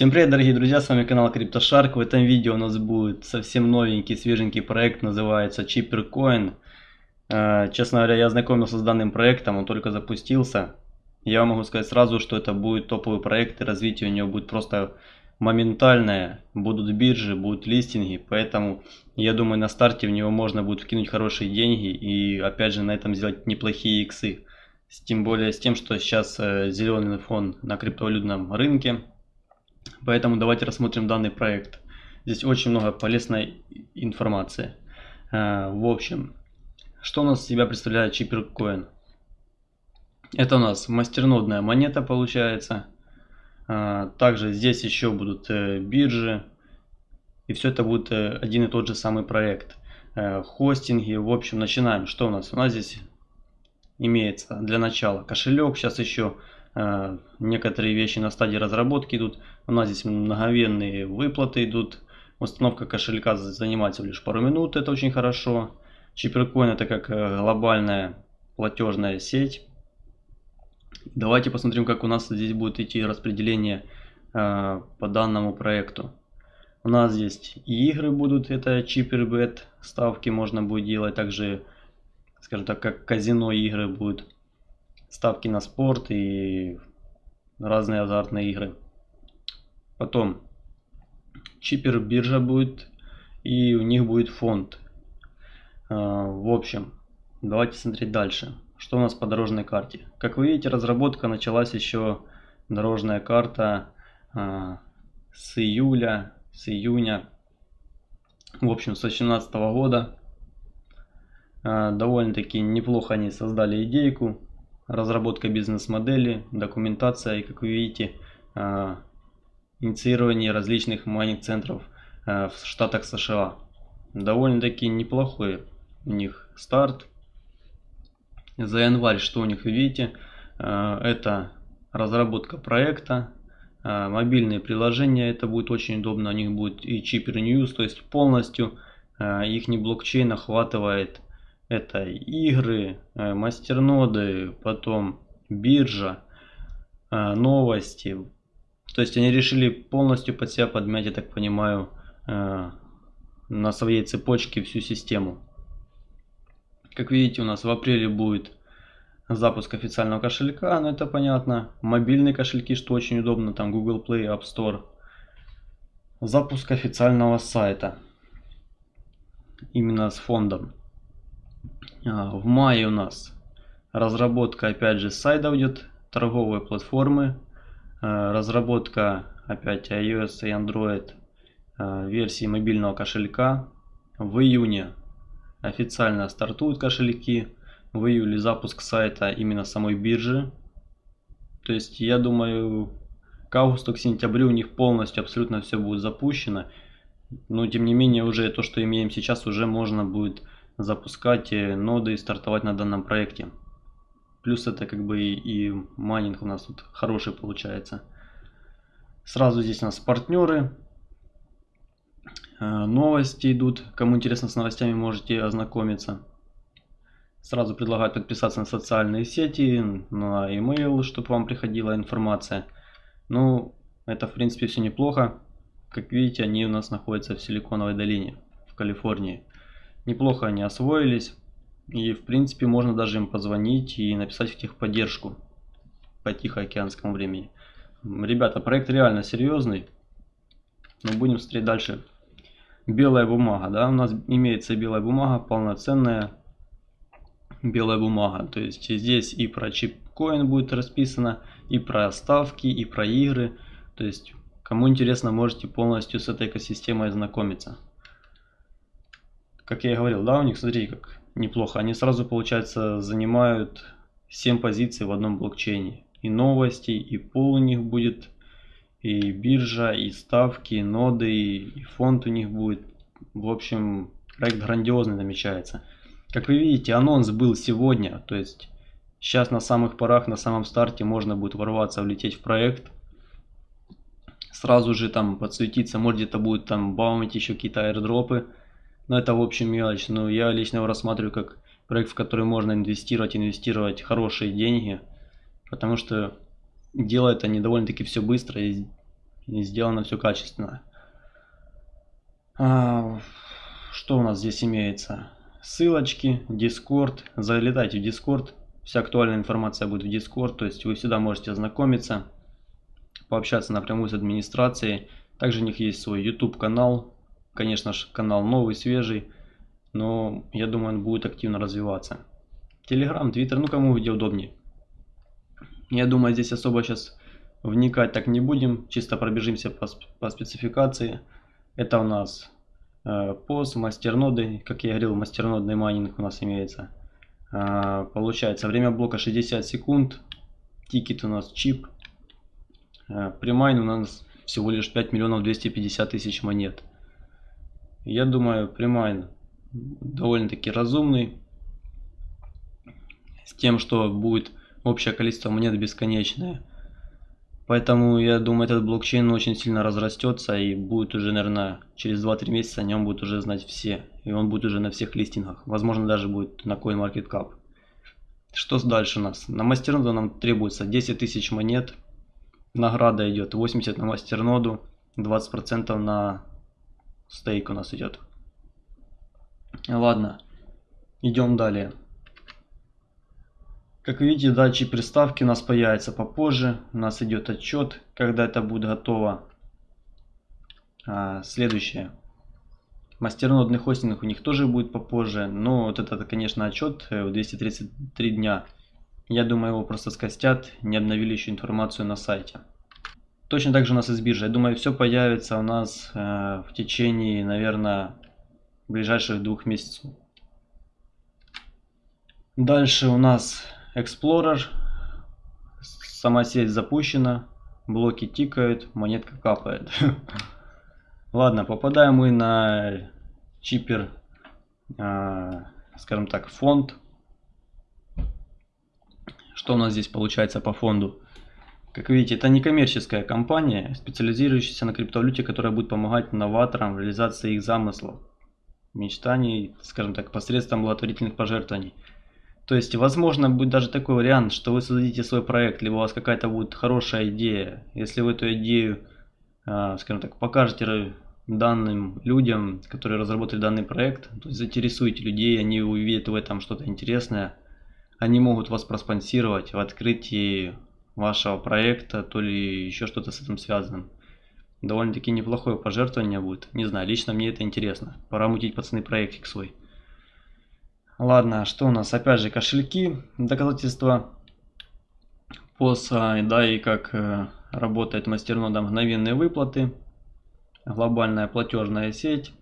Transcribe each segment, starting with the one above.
Всем привет, дорогие друзья, с вами канал CryptoShark. В этом видео у нас будет совсем новенький, свеженький проект, называется ChipperCoin. Э, честно говоря, я ознакомился с данным проектом, он только запустился. Я могу сказать сразу, что это будет топовый проект, и развитие у него будет просто моментальное. Будут биржи, будут листинги, поэтому я думаю, на старте в него можно будет вкинуть хорошие деньги и опять же на этом сделать неплохие иксы. Тем более с тем, что сейчас э, зеленый фон на криптовалютном рынке Поэтому давайте рассмотрим данный проект. Здесь очень много полезной информации. Э, в общем, что у нас из себя представляет ChipperCoin? Это у нас мастернодная монета получается. Э, также здесь еще будут э, биржи. И все это будет один и тот же самый проект. Хостинги. В общем, начинаем. Что у нас? У нас здесь имеется для начала кошелек. Сейчас еще некоторые вещи на стадии разработки идут. У нас здесь мгновенные выплаты идут. Установка кошелька занимает всего лишь пару минут, это очень хорошо. Чиперкоин это как э, глобальная платежная сеть. Давайте посмотрим, как у нас здесь будет идти распределение э, по данному проекту. У нас здесь и игры будут, это чипербет, ставки можно будет делать, также, скажем так, как казино игры будут ставки на спорт и разные азартные игры. Потом чипер биржа будет и у них будет фонд. А, в общем, давайте смотреть дальше. Что у нас по дорожной карте? Как вы видите, разработка началась еще дорожная карта а, с июля, с июня, в общем, с 2018 года. А, довольно-таки неплохо они создали идейку разработка бизнес-модели, документация и, как вы видите, а, инициирование различных майнинг-центров а, в штатах США. Довольно-таки неплохой у них старт. За январь, что у них видите, а, это разработка проекта, мобильные приложения, это будет очень удобно, у них будет и Chipper News, то есть полностью их блокчейн охватывает это игры, э, мастерноды, потом биржа, э, новости. То есть они решили полностью под себя подмять, я так понимаю, э, на своей цепочке всю систему. Как видите, у нас в апреле будет запуск официального кошелька, но это понятно. Мобильные кошельки, что очень удобно, там Google Play, App Store. Запуск официального сайта. Именно с фондом. А, в мае у нас разработка опять же сайта идет, торговой платформы, а, разработка опять iOS и Android а, версии мобильного кошелька. В июне официально стартуют кошельки, в июле запуск сайта именно самой биржи. То есть я думаю к августу, к сентябрю у них полностью абсолютно все будет запущено. Но тем не менее уже то, что имеем сейчас, уже можно будет запускать э, ноды и стартовать на данном проекте. Плюс это как бы и, и майнинг у нас тут хороший получается. Сразу здесь у нас партнеры. Э, новости идут. Кому интересно с новостями, можете ознакомиться. Сразу предлагают подписаться на социальные сети, на email, чтобы вам приходила информация. Ну, это в принципе все неплохо. Как видите, они у нас находятся в Силиконовой долине, в Калифорнии. Неплохо они освоились. И в принципе можно даже им позвонить и написать в техподдержку по Тихоокеанскому времени. Ребята, проект реально серьезный. Но будем смотреть дальше. Белая бумага, да, у нас имеется белая бумага, полноценная белая бумага. То есть здесь и про чипкоин будет расписано, и про ставки, и про игры. То есть кому интересно, можете полностью с этой экосистемой ознакомиться как я и говорил, да, у них, смотрите, как неплохо. Они сразу, получается, занимают 7 позиций в одном блокчейне. И новости, и пол у них будет, и биржа, и ставки, и ноды, и фонд у них будет. В общем, проект грандиозный намечается. Как вы видите, анонс был сегодня, то есть сейчас на самых порах, на самом старте можно будет ворваться, влететь в проект. Сразу же там подсветиться, может где-то будет там баумить еще какие-то аирдропы. Но это в общем мелочь. Но я лично его рассматриваю как проект, в который можно инвестировать, инвестировать хорошие деньги. Потому что делают они довольно-таки все быстро. И и сделано все качественно. А, что у нас здесь имеется? Ссылочки, Discord. Залетайте в Discord. Вся актуальная информация будет в Discord. То есть вы всегда можете ознакомиться, пообщаться напрямую с администрацией. Также у них есть свой YouTube канал. Конечно же, канал новый, свежий. Но я думаю, он будет активно развиваться. Telegram, Twitter, ну кому где удобнее. Я думаю, здесь особо сейчас вникать так не будем. Чисто пробежимся по, по спецификации. Это у нас Э, PoS, мастерноды, как я говорил, мастернодный майнинг у нас имеется. Э, получается время блока 60 секунд, тикер у нас чип, э, примайн у нас всего лишь 5 миллионов 250 тысяч монет. Я думаю, примайн довольно-таки разумный, с тем, что будет общее количество монет бесконечное. Поэтому я думаю, этот блокчейн очень сильно разрастется и будет уже, наверное, через 2-3 месяца о нем будут уже знать все. И он будет уже на всех листингах. Возможно, даже будет на CoinMarketCap. Что дальше у нас? На мастерноду нам требуется 10 тысяч монет. Награда идет 80 на мастерноду, 20% на стейк у нас идет. Ладно, идем далее. Как видите, датчик приставки у нас появится попозже. У нас идет отчет, когда это будет готово. А, следующее. Мастернодный хостинг у них тоже будет попозже. Но вот этот, конечно, отчет э, в 233 дня. Я думаю, его просто скостят, не обновили еще информацию на сайте. Точно так же у нас из биржи. Я думаю, все появится у нас э, в течение, наверное, ближайших двух месяцев. Дальше у нас Explorer. Сама сеть запущена. Блоки тикают, монетка капает. Ладно, попадаем мы на чипер, э, скажем так, фонд. Что у нас здесь получается по фонду? Как видите, это некоммерческая компания, специализирующаяся на криптовалюте, которая будет помогать новаторам в реализации их замыслов, мечтаний, скажем так, посредством благотворительных пожертвований. То есть, возможно, будет даже такой вариант, что вы создадите свой проект, либо у вас какая-то будет хорошая идея. Если вы эту идею, а, скажем так, покажете данным людям, которые разработали данный проект, то есть заинтересуете людей, они увидят в этом что-то интересное, они могут вас проспонсировать в открытии вашего проекта, то ли еще что-то с этим связанным. Довольно-таки неплохое пожертвование будет. Не знаю, лично мне это интересно. Пора мутить, пацаны, проектик свой. Ладно, что у нас? Опять же кошельки, доказательства ПОСа, да, и как э, работает мастернода мгновенные выплаты, глобальная платежная сеть.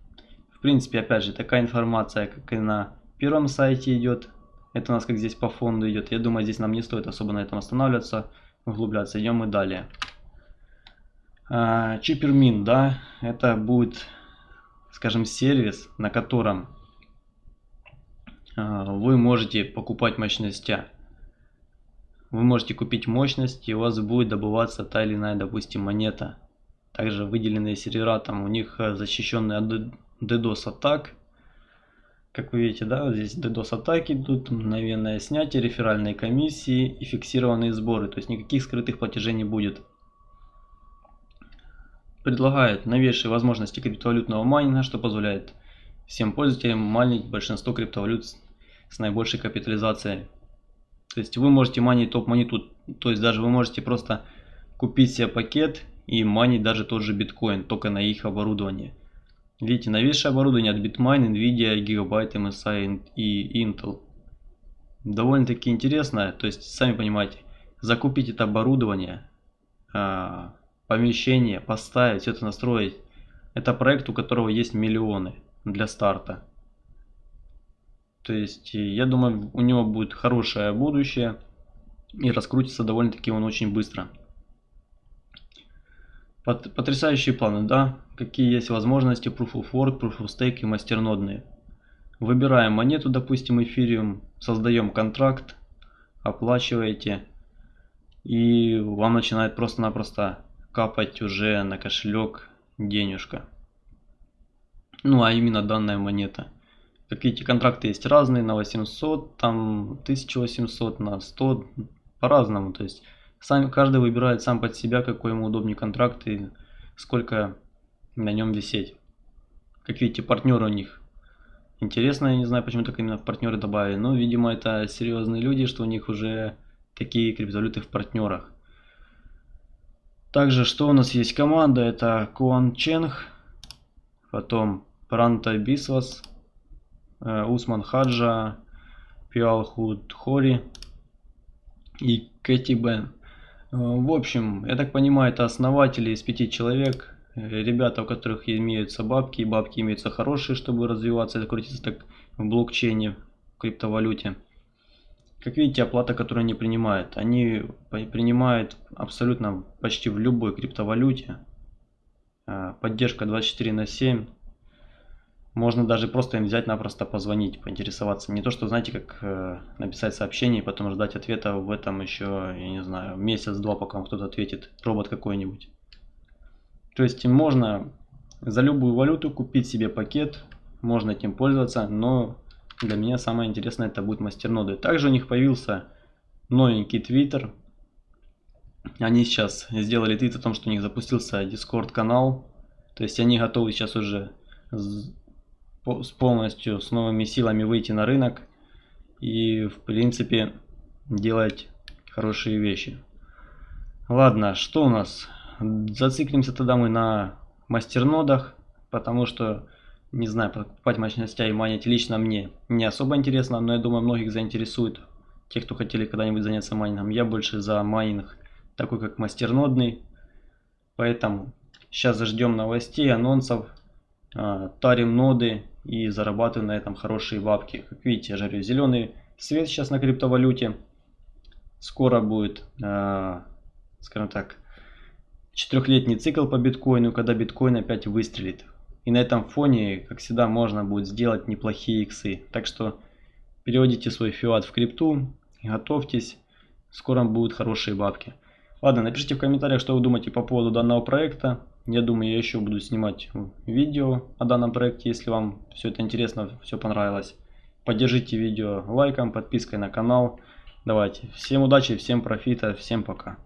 В принципе, опять же, такая информация, как и на первом сайте идет. Это у нас как здесь по фонду идет. Я думаю, здесь нам не стоит особо на этом останавливаться, углубляться. Идем мы далее. А, Чипермин, да, это будет, скажем, сервис, на котором а, вы можете покупать мощности. Вы можете купить мощность, и у вас будет добываться та или иная, допустим, монета. Также выделенные сервера, там у них э, защищенные от DDoS атак. Как вы видите, да, здесь DDoS атаки идут, мгновенное снятие, реферальные комиссии и фиксированные сборы. То есть никаких скрытых платежей не будет. Предлагает новейшие возможности криптовалютного майнинга, что позволяет всем пользователям майнить большинство криптовалют с наибольшей капитализацией. То есть вы можете манить топ-монету, то есть даже вы можете просто купить себе пакет и манить даже тот же биткоин, только на их оборудование. Видите, новейшее оборудование от Bitmain, Nvidia, Gigabyte, MSI и Intel. Довольно-таки интересно, то есть сами понимаете, закупить это оборудование, а, помещение, поставить, все это настроить. Это проект, у которого есть миллионы для старта. То есть, я думаю, у него будет хорошее будущее и раскрутится довольно-таки он очень быстро. Потрясающие планы, да? Какие есть возможности Proof of Work, Proof of Stake и мастернодные. Выбираем монету, допустим, эфириум, создаем контракт, оплачиваете, и вам начинает просто-напросто капать уже на кошелек денежка. Ну, а именно данная монета. Как видите, контракты есть разные, на 800, там 1800, на 100, по-разному. То есть сам, каждый выбирает сам под себя, какой ему удобнее контракт и сколько на нем висеть. Как видите, партнеры у них интересно, я не знаю, почему так именно партнеры добавили, но, видимо, это серьезные люди, что у них уже такие криптовалюты в партнерах. Также, что у нас есть команда, это Куан Ченг, потом Пранта Бисвас, э, Усман Хаджа, Пиалхуд Хори и Кэти Бен. Э, в общем, я так понимаю, это основатели из пяти человек, э, ребята, у которых имеются бабки, и бабки имеются хорошие, чтобы развиваться, крутиться так в блокчейне, в криптовалюте. Как видите, оплата, которую они принимают, они принимают абсолютно почти в любой криптовалюте. Э, поддержка 24 на 7. Можно даже просто им взять напросто позвонить, поинтересоваться. Не то, что, знаете, как э, написать сообщение и потом ждать ответа в этом еще, я не знаю, месяц-два, пока кто-то ответит, робот какой-нибудь. То есть можно за любую валюту купить себе пакет, можно этим пользоваться, но для меня самое интересное это будет мастерноды. Также у них появился новенький твиттер. Они сейчас сделали твит о том, что у них запустился Discord канал. То есть они готовы сейчас уже с полностью с новыми силами выйти на рынок и в принципе делать хорошие вещи. Ладно, что у нас? Зациклимся тогда мы на мастернодах, потому что, не знаю, покупать мощностей и майнить лично мне не особо интересно, но я думаю многих заинтересует, тех, кто хотели когда-нибудь заняться майнингом. Я больше за майнинг, такой как мастернодный, поэтому сейчас ждем новостей, анонсов, а, тарим ноды и зарабатываю на этом хорошие бабки. Как видите, я жарю зеленый свет сейчас на криптовалюте. Скоро будет, э, скажем так, четырехлетний цикл по биткоину, когда биткоин опять выстрелит. И на этом фоне, как всегда, можно будет сделать неплохие иксы. Так что переводите свой фиат в крипту, готовьтесь, скоро будут хорошие бабки. Ладно, напишите в комментариях, что вы думаете по поводу данного проекта. Я думаю, я еще буду снимать видео о данном проекте, если вам все это интересно, все понравилось. Поддержите видео лайком, подпиской на канал. Давайте. Всем удачи, всем профита, всем пока.